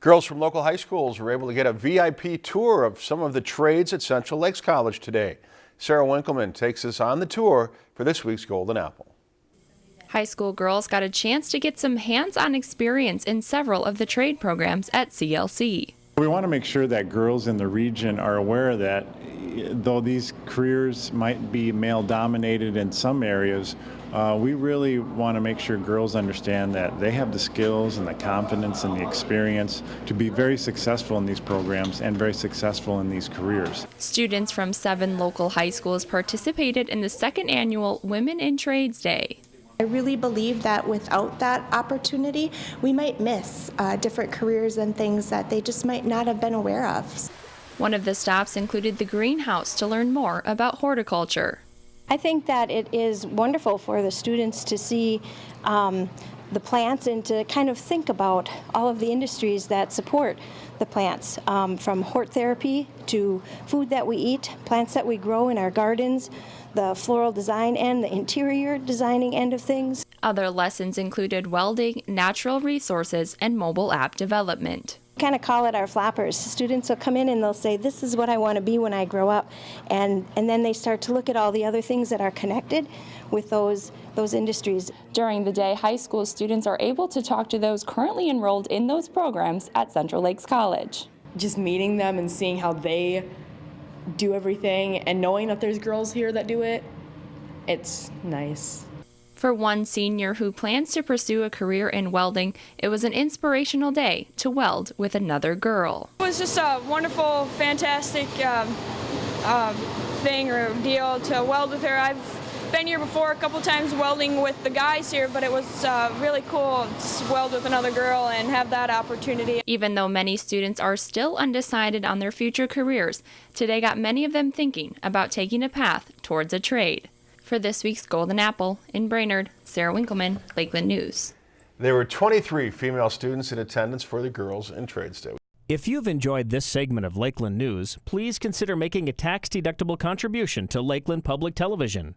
Girls from local high schools were able to get a VIP tour of some of the trades at Central Lakes College today. Sarah Winkleman takes us on the tour for this week's Golden Apple. High school girls got a chance to get some hands-on experience in several of the trade programs at CLC. We want to make sure that girls in the region are aware that though these careers might be male dominated in some areas, uh, we really want to make sure girls understand that they have the skills and the confidence and the experience to be very successful in these programs and very successful in these careers. Students from seven local high schools participated in the second annual Women in Trades Day. I really believe that without that opportunity, we might miss uh, different careers and things that they just might not have been aware of. One of the stops included the greenhouse to learn more about horticulture. I think that it is wonderful for the students to see um, the plants and to kind of think about all of the industries that support the plants, um, from hort therapy to food that we eat, plants that we grow in our gardens, the floral design and the interior designing end of things. Other lessons included welding, natural resources, and mobile app development kind of call it our flappers. Students will come in and they'll say, this is what I want to be when I grow up. And, and then they start to look at all the other things that are connected with those, those industries. During the day, high school students are able to talk to those currently enrolled in those programs at Central Lakes College. Just meeting them and seeing how they do everything and knowing that there's girls here that do it, it's nice. For one senior who plans to pursue a career in welding, it was an inspirational day to weld with another girl. It was just a wonderful, fantastic um, um, thing or deal to weld with her. I've been here before a couple times welding with the guys here, but it was uh, really cool to weld with another girl and have that opportunity. Even though many students are still undecided on their future careers, today got many of them thinking about taking a path towards a trade. For this week's Golden Apple in Brainerd, Sarah Winkleman, Lakeland News. There were 23 female students in attendance for the Girls in Trades Day. If you've enjoyed this segment of Lakeland News, please consider making a tax-deductible contribution to Lakeland Public Television.